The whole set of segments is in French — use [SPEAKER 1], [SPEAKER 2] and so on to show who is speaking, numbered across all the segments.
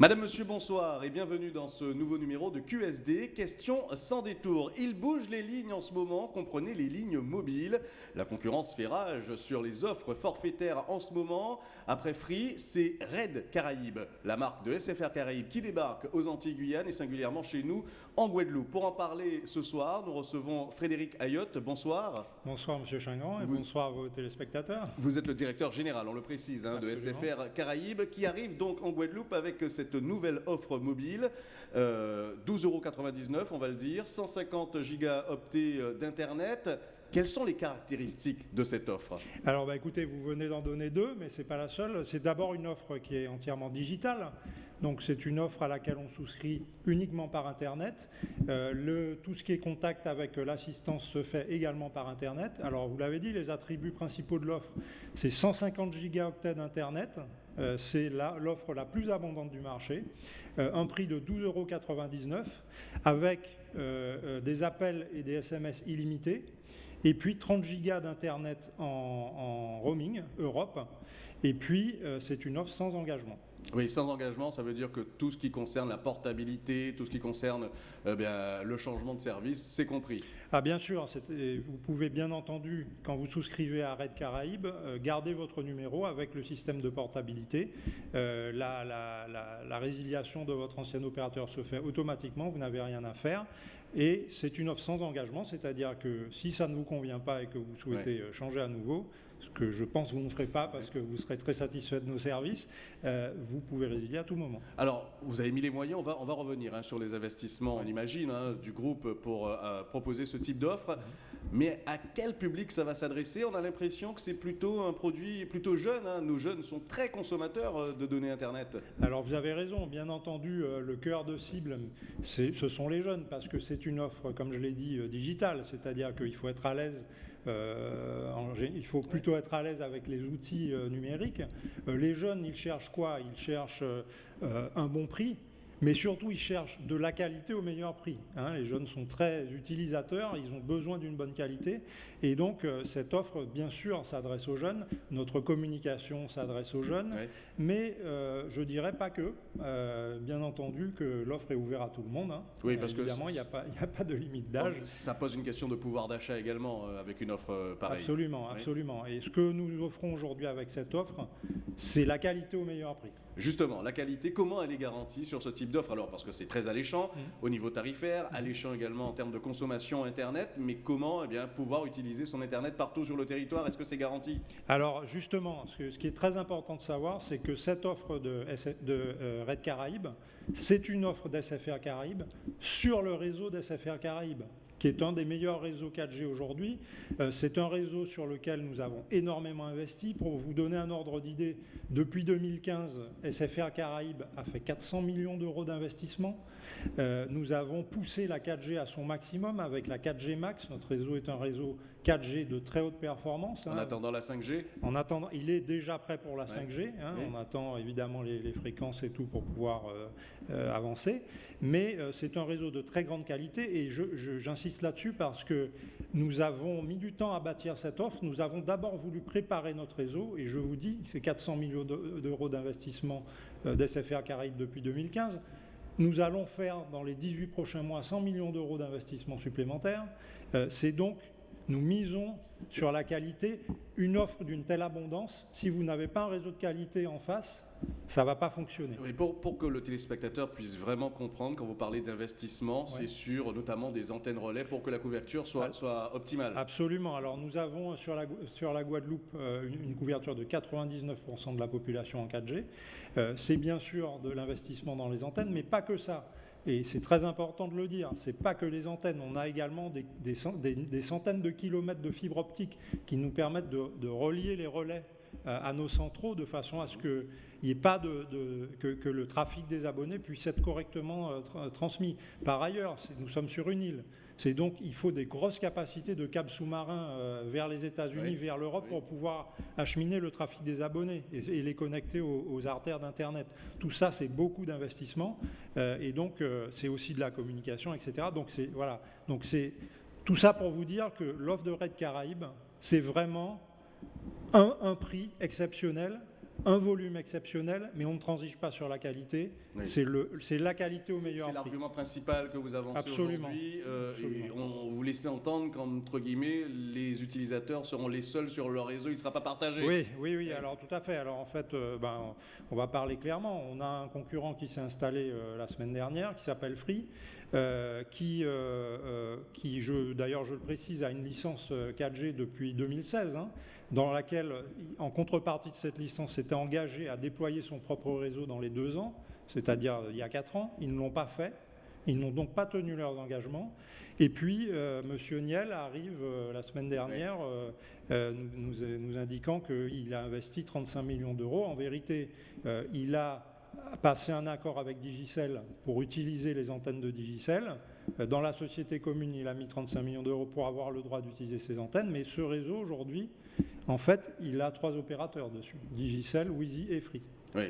[SPEAKER 1] Madame, Monsieur, bonsoir et bienvenue dans ce nouveau numéro de QSD. Question sans détour. Il bouge les lignes en ce moment, comprenez les lignes mobiles. La concurrence fait rage sur les offres forfaitaires en ce moment. Après Free, c'est Red Caraïbes, la marque de SFR Caraïbes qui débarque aux Antilles-Guyane et singulièrement chez nous en Guadeloupe. Pour en parler ce soir, nous recevons Frédéric Ayotte. Bonsoir.
[SPEAKER 2] Bonsoir Monsieur Chingran et
[SPEAKER 1] Vous-
[SPEAKER 2] bonsoir à vos téléspectateurs.
[SPEAKER 1] Vous êtes le directeur général, on le précise, hein, de. SFR Caraïbes, qui arrive donc en Guadeloupe avec cette nouvelle offre mobile. Euh, 12,99 euros, on va le dire, 150 gigaoctets euh, d'Internet. Quelles sont les caractéristiques de cette offre?
[SPEAKER 2] Alors bah, écoutez, vous venez d'en donner deux, mais c'est pas la seule. C'est d'abord une offre qui est entièrement digitale. Donc c'est une offre à laquelle on souscrit uniquement par Internet. Euh, tout ce qui est contact avec euh, l'assistance se fait également par Internet. Alors vous l'avez dit, les attributs principaux de l'offre, c'est 150 gigaoctets d'Internet. Euh, c'est l'offre la, plus abondante du marché. Euh, un prix de 12,99 euros avec euh, des appels et des SMS illimités. Et puis 30 gigas d'Internet en, roaming Europe. Et puis c'est une offre sans engagement.
[SPEAKER 1] Oui, sans engagement, ça veut dire que tout ce qui concerne la portabilité, tout ce qui concerne euh, bien, le changement de service, c'est compris.
[SPEAKER 2] Ah bien sûr, vous pouvez bien entendu, quand vous souscrivez à Red Caraïbes, euh, garder votre numéro avec le système de portabilité. Euh, la, la- la- la résiliation de votre ancien opérateur se fait automatiquement, vous n'avez rien à faire. Et c'est une offre sans engagement, c'est-à-dire que si ça ne vous convient pas et que vous souhaitez changer à nouveau, ce que je pense que vous ne ferez pas parce que vous serez très satisfait de nos services, euh, vous pouvez résilier à tout moment.
[SPEAKER 1] Alors, vous avez mis les moyens, on va, on va revenir hein, sur les investissements, on imagine, hein, du groupe pour euh, proposer ce type d'offre. Mais à quel public ça va s'adresser? On a l'impression que c'est plutôt un produit plutôt jeune. hein. Nos jeunes sont très consommateurs euh, de données Internet.
[SPEAKER 2] Alors vous avez raison, bien entendu, le cœur de cible, ce sont les jeunes, parce que c'est une offre, comme je l'ai dit, digitale, c'est-à-dire qu'il faut être à l'aise. Euh, il faut plutôt être à l'aise avec les outils euh, numériques. Euh, les jeunes, ils cherchent quoi? Ils cherchent un bon prix, mais surtout ils cherchent de la qualité au meilleur prix. hein. Les jeunes sont très utilisateurs, ils ont besoin d'une bonne qualité, et donc euh, cette offre, bien sûr, s'adresse aux jeunes. Notre communication s'adresse aux jeunes. Mais euh, je dirais pas que. Euh, bien entendu que l'offre est ouverte à tout le monde. hein.
[SPEAKER 1] Oui, parce que
[SPEAKER 2] Évidemment, il n'y a, pas- a de limite d'âge.
[SPEAKER 1] Ça pose une question de pouvoir d'achat également euh, avec une offre pareille.
[SPEAKER 2] Absolument,
[SPEAKER 1] Oui.
[SPEAKER 2] absolument. Et ce que nous offrons aujourd'hui avec cette offre, c'est la qualité au meilleur prix.
[SPEAKER 1] Justement, la qualité, comment elle est garantie sur ce type d'offre. Alors, parce que c'est très alléchant
[SPEAKER 2] Mm.
[SPEAKER 1] au niveau tarifaire, alléchant également en termes de consommation Internet, mais comment eh bien, pouvoir utiliser son Internet partout sur le territoire? Est-ce que c'est garanti?
[SPEAKER 2] Alors justement, ce, qui est très important de savoir, c'est que cette offre de, de, euh, Red Caraïbes, c'est une offre d'SFR Caraïbes sur le réseau d'SFR Caraïbes qui est un des meilleurs réseaux 4G aujourd'hui. Euh, c'est un réseau sur lequel nous avons énormément investi. Pour vous donner un ordre d'idée, depuis 2015, SFR Caraïbes a fait 400 millions d'euros d'investissement. Euh, nous avons poussé la 4G à son maximum avec la 4G Max. Notre réseau est un réseau 4G de très haute performance.
[SPEAKER 1] En
[SPEAKER 2] hein.
[SPEAKER 1] attendant la 5G
[SPEAKER 2] En attendant, il est déjà prêt pour la
[SPEAKER 1] Ouais.
[SPEAKER 2] 5G. hein.
[SPEAKER 1] Oui.
[SPEAKER 2] On attend évidemment les, les fréquences et tout pour pouvoir euh, euh, avancer. Mais euh, c'est un réseau de très grande qualité et j'insiste là-dessus parce que nous avons mis du temps à bâtir cette offre. Nous avons d'abord voulu préparer notre réseau et je vous dis, c'est 400 millions de- d'euros d'investissement d'SFR Caraïbes depuis 2015. Nous allons faire dans les 18 prochains mois 100 millions d'euros d'investissement supplémentaires. C'est donc, nous misons sur la qualité. Une offre d'une telle abondance, si vous n'avez pas un réseau de qualité en face, ça ne va pas fonctionner.
[SPEAKER 1] Oui, pour, pour que le téléspectateur puisse vraiment comprendre, quand vous parlez d'investissement, c'est sur notamment des antennes relais pour que la couverture soit,
[SPEAKER 2] Ah.
[SPEAKER 1] soit optimale.
[SPEAKER 2] Absolument. Alors nous avons sur la, sur la Guadeloupe euh, une, une couverture de 99% de la population en 4G. Euh, c'est bien sûr de l'investissement dans les antennes, mais pas que ça. Et c'est très important de le dire, c'est pas que les antennes, on a également des, des cent- des- des centaines de kilomètres de fibres optiques qui nous permettent de, relier les relais euh, à nos centraux de façon à ce que, y ait pas de, de- que, que le trafic des abonnés puisse être correctement euh, tra- transmis. Par ailleurs, nous sommes sur une île. C'est donc, il faut des grosses capacités de câbles sous-marins euh, vers les États-Unis,
[SPEAKER 1] Oui,
[SPEAKER 2] vers l'Europe
[SPEAKER 1] oui.
[SPEAKER 2] pour pouvoir acheminer le trafic des abonnés et, et les connecter aux, aux artères d'Internet. Tout ça, c'est beaucoup d'investissement euh, et donc euh, c'est aussi de la communication, etc. Donc c'est voilà. Donc c'est tout ça pour vous dire que l'offre de Red Caraïbes, c'est vraiment un, un prix exceptionnel un volume exceptionnel, mais on ne transige pas sur la qualité. C'est la qualité au meilleur
[SPEAKER 1] C'est l'argument principal que vous avancez aujourd'hui. Euh, et on vous laissez entendre qu'entre guillemets, les utilisateurs seront les seuls sur leur réseau, il ne sera pas partagé.
[SPEAKER 2] Oui, oui, oui, alors tout à fait. Alors en fait, euh, ben, on va parler clairement. On a un concurrent qui s'est installé euh, la semaine dernière, qui s'appelle Free. Qui, qui d'ailleurs je le précise, a une licence 4G depuis 2016, hein, dans laquelle, en contrepartie de cette licence, s'était engagé à déployer son propre réseau dans les deux ans, c'est-à-dire il y a quatre ans. Ils ne l'ont pas fait. Ils n'ont donc pas tenu leurs engagements. Et puis, euh, M. Niel arrive euh, la semaine dernière euh, nous, nous, indiquant qu'il a investi 35 millions d'euros. En vérité, il a passé un accord avec Digicel pour utiliser les antennes de Digicel. Dans la société commune, il a mis 35 millions d'euros pour avoir le droit d'utiliser ces antennes. Mais ce réseau, aujourd'hui, en fait, il a trois opérateurs dessus, Digicel, Wheezy et Free.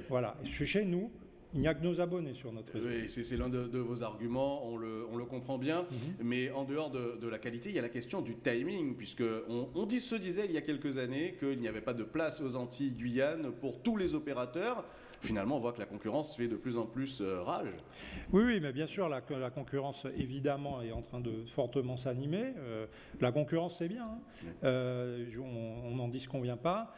[SPEAKER 2] Voilà. chez nous, il n'y a que nos abonnés sur notre réseau.
[SPEAKER 1] Oui, c'est l'un de, vos arguments, on le, comprend bien. Mhm. Mais en dehors de, la qualité, il y a la question du timing, puisque on, dit, se disait il y a quelques années qu'il n'y avait pas de place aux Antilles Guyane pour tous les opérateurs finalement, on voit que la concurrence fait de plus en plus euh, rage.
[SPEAKER 2] Oui, oui, mais bien sûr, la, concurrence, évidemment, est en train de fortement s'animer. Euh, la concurrence, c'est bien. Hein. Euh, on n'en dit ce qu'on vient pas.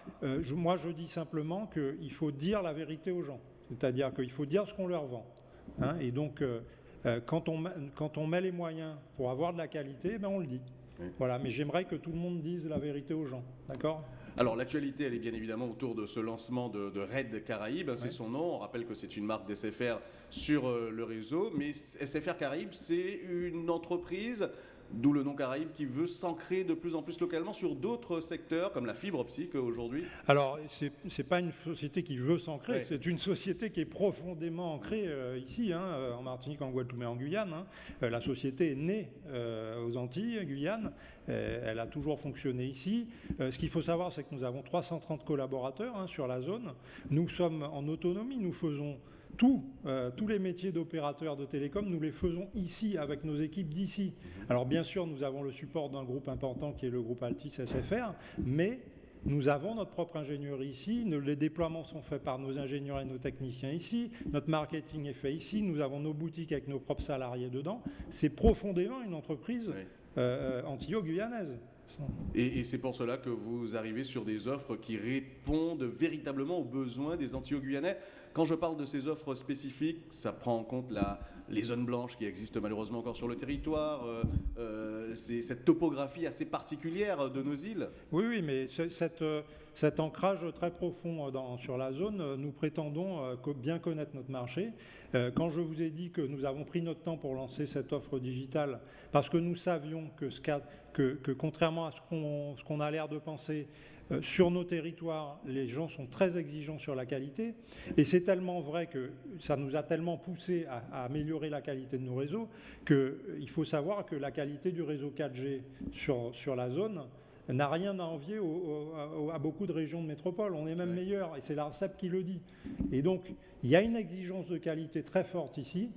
[SPEAKER 2] moi, je dis simplement qu'il faut dire la vérité aux gens. C'est-à-dire qu'il faut dire ce qu'on leur vend. Hein. et donc, quand, on, quand on met les moyens pour avoir de la qualité, ben on le dit. Voilà, mais j'aimerais que tout le monde dise la vérité aux gens. D'accord?
[SPEAKER 1] Alors l'actualité, elle est bien évidemment autour de ce lancement de, de Red Caraïbes, c'est son nom. On rappelle que c'est une marque d'SFR sur euh, le réseau, mais SFR Caraïbes, c'est une entreprise D'où le nom Caraïbes qui veut s'ancrer de plus en plus localement sur d'autres secteurs comme la fibre optique aujourd'hui
[SPEAKER 2] Alors, ce n'est pas une société qui veut s'ancrer, c'est une société qui est profondément ancrée euh, ici, hein, euh, en Martinique, en Guadeloupe et en Guyane. Hein. Euh, la société est née aux Antilles, Guyane. elle a toujours fonctionné ici. ce qu'il faut savoir, c'est que nous avons 330 collaborateurs hein, sur la zone. Nous sommes en autonomie, nous faisons euh, tous les métiers d'opérateurs de télécom, nous les faisons ici, avec nos équipes d'ici. Alors bien sûr, nous avons le support d'un groupe important qui est le groupe Altis SFR, mais nous avons notre propre ingénierie ici, les déploiements sont faits par nos ingénieurs et nos techniciens ici, notre marketing est fait ici, nous avons nos boutiques avec nos propres salariés dedans. C'est profondément une entreprise euh, antillo-guyanaise.
[SPEAKER 1] Et, c'est pour cela que vous arrivez sur des offres qui répondent véritablement aux besoins des Antillo-Guyanais. Quand je parle de ces offres spécifiques, ça prend en compte les zones blanches qui existent malheureusement encore sur le territoire, euh, euh, cette topographie assez particulière de nos îles.
[SPEAKER 2] Oui, oui, mais cette, euh, cet ancrage très profond dans, sur la zone, nous prétendons bien connaître notre marché. Quand je vous ai dit que nous avons pris notre temps pour lancer cette offre digitale, parce que nous savions que, contrairement à ce qu'on a l'air de penser, euh, sur nos territoires, les gens sont très exigeants sur la qualité, et c'est tellement vrai que ça nous a tellement poussé à, améliorer la qualité de nos réseaux qu'il euh, faut savoir que la qualité du réseau 4G sur, sur la zone n'a rien à envier à beaucoup de régions de métropole. On est même meilleur, et c'est l'ARCEP qui le dit. Et donc, il y a une exigence de qualité très forte ici,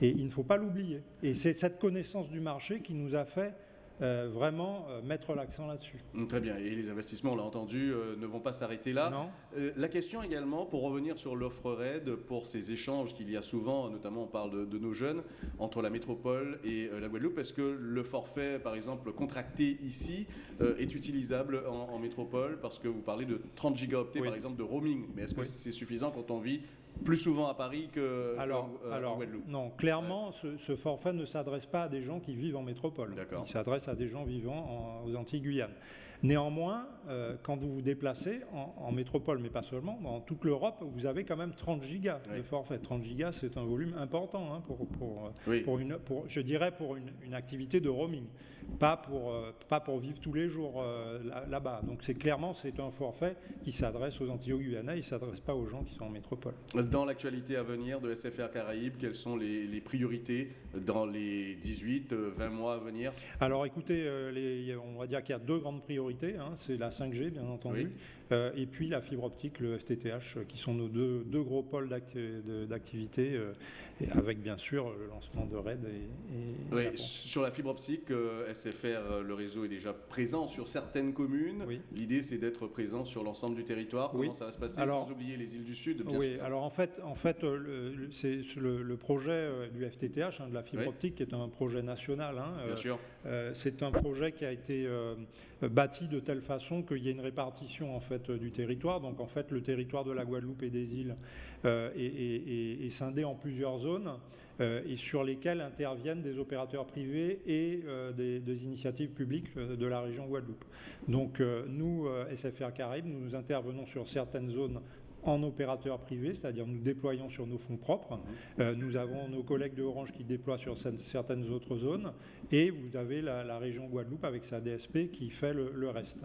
[SPEAKER 2] et il ne faut pas l'oublier. Et c'est cette connaissance du marché qui nous a fait euh, vraiment euh, mettre l'accent là-dessus.
[SPEAKER 1] Mm, très bien. Et les investissements, on l'a entendu, euh, ne vont pas s'arrêter là.
[SPEAKER 2] Non.
[SPEAKER 1] la question également, pour revenir sur l'offre RAID, pour ces échanges qu'il y a souvent, notamment on parle de, nos jeunes, entre la métropole et la Guadeloupe, est-ce que le forfait, par exemple, contracté ici, est utilisable en, métropole? Parce que vous parlez de 30 gigaoctets, par exemple, de roaming. Mais est-ce que c'est suffisant quand on vit plus souvent à Paris que
[SPEAKER 2] alors,
[SPEAKER 1] alors,
[SPEAKER 2] Guadeloupe. Non, clairement, ce, forfait ne s'adresse pas à des gens qui vivent en métropole. Il s'adresse à des gens vivant aux Antilles Guyane. Néanmoins, euh, quand vous vous déplacez en, métropole, mais pas seulement, dans toute l'Europe, vous avez quand même 30 gigas de forfait. 30 gigas, c'est un volume important hein, pour, pour, pour, une, pour, je dirais pour une, une activité de roaming pas pour, euh, pas pour vivre tous les jours euh, là-bas. Donc c'est clairement c'est un forfait qui s'adresse aux Antilles-Guyanais, il ne s'adresse pas aux gens qui sont en métropole.
[SPEAKER 1] Dans l'actualité à venir de SFR Caraïbes, quelles sont les, priorités dans les 18, 20 euh, mois à venir?
[SPEAKER 2] Alors écoutez, les, on va dire qu'il y a deux grandes priorités. Hein. c'est la 5G bien entendu. euh, et puis la fibre optique, le FTTH, qui sont nos deux, deux gros pôles d'activité, avec bien sûr le lancement de RAID. Et,
[SPEAKER 1] oui, sur la fibre optique, SFR, le réseau est déjà présent sur certaines communes. L'idée, c'est d'être présent sur l'ensemble du territoire. Comment ça va se passer sans oublier les îles du Sud
[SPEAKER 2] bien Oui, alors en fait, en fait c'est le, projet du FTTH, hein, de la fibre optique, qui est un projet national. Hein,
[SPEAKER 1] bien sûr.
[SPEAKER 2] c'est un projet qui a été bâti de telle façon qu'il y ait une répartition en fait du territoire. Donc en fait, le territoire de la Guadeloupe et des îles euh, est, scindé en plusieurs zones euh, et sur lesquelles interviennent des opérateurs privés et euh, des, initiatives publiques de la région Guadeloupe. Donc nous, SFR Caraïbes, nous intervenons sur certaines zones en opérateur privé, c'est-à-dire nous déployons sur nos fonds propres. Euh, nous avons nos collègues de Orange qui déploient sur certaines autres zones et vous avez la, région Guadeloupe avec sa DSP qui fait le, reste.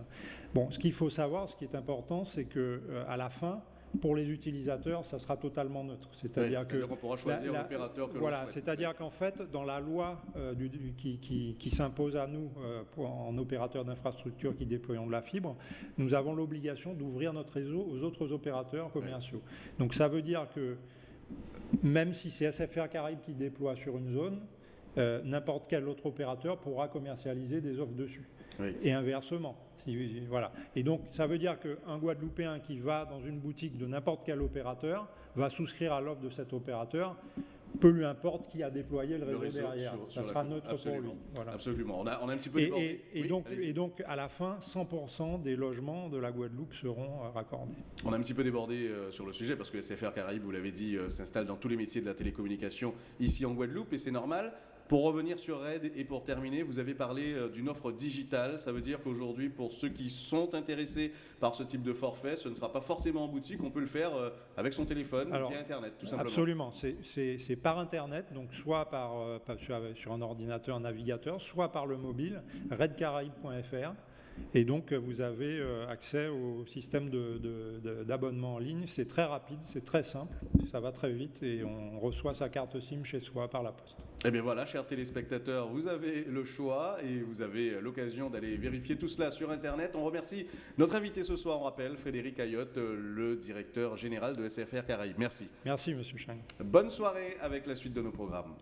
[SPEAKER 2] Bon, ce qu'il faut savoir, ce qui est important, c'est que euh, à la fin, pour les utilisateurs, ça sera totalement neutre.
[SPEAKER 1] C'est-à-dire qu'on pourra choisir l'opérateur que
[SPEAKER 2] Voilà, c'est-à-dire qu'en fait, dans la loi euh, qui, s'impose à nous euh, en opérateur d'infrastructure qui déployons de la fibre, nous avons l'obligation d'ouvrir notre réseau aux autres opérateurs commerciaux. Donc ça veut dire que même si c'est SFR Caraïbes qui déploie sur une zone, euh, n'importe quel autre opérateur pourra commercialiser des offres dessus. Et inversement. Voilà. Et donc, ça veut dire qu'un Guadeloupéen qui va dans une boutique de n'importe quel opérateur va souscrire à l'offre de cet opérateur peu lui importe qui a déployé le réseau, derrière. ça sera neutre pour lui.
[SPEAKER 1] Absolument. On a, un petit peu
[SPEAKER 2] débordé. Et, donc, et, donc, à la fin, 100% des logements de la Guadeloupe seront euh, raccordés.
[SPEAKER 1] On a un petit peu débordé euh, sur le sujet parce que SFR Caraïbes, vous l'avez dit, euh, s'installe dans tous les métiers de la télécommunication ici en Guadeloupe et c'est normal. Pour revenir sur RAID et pour terminer, vous avez parlé euh, d'une offre digitale. Ça veut dire qu'aujourd'hui, pour ceux qui sont intéressés par ce type de forfait, ce ne sera pas forcément en boutique. On peut le faire euh, avec son téléphone, via Internet, tout simplement.
[SPEAKER 2] Absolument. C'est par Internet, donc soit par, euh, sur, un ordinateur, un navigateur, soit par le mobile, redcaraïbe.fr. Et donc, vous avez accès au système d'abonnement en ligne. C'est très rapide, c'est très simple, ça va très vite et on reçoit sa carte SIM chez soi par la poste.
[SPEAKER 1] Eh bien voilà, chers téléspectateurs, vous avez le choix et vous avez l'occasion d'aller vérifier tout cela sur Internet. On remercie notre invité ce soir, on rappelle, Frédéric Ayotte, le directeur général de SFR Caraïbes. Merci.
[SPEAKER 2] Merci, Monsieur Chang.
[SPEAKER 1] Bonne soirée avec la suite de nos programmes.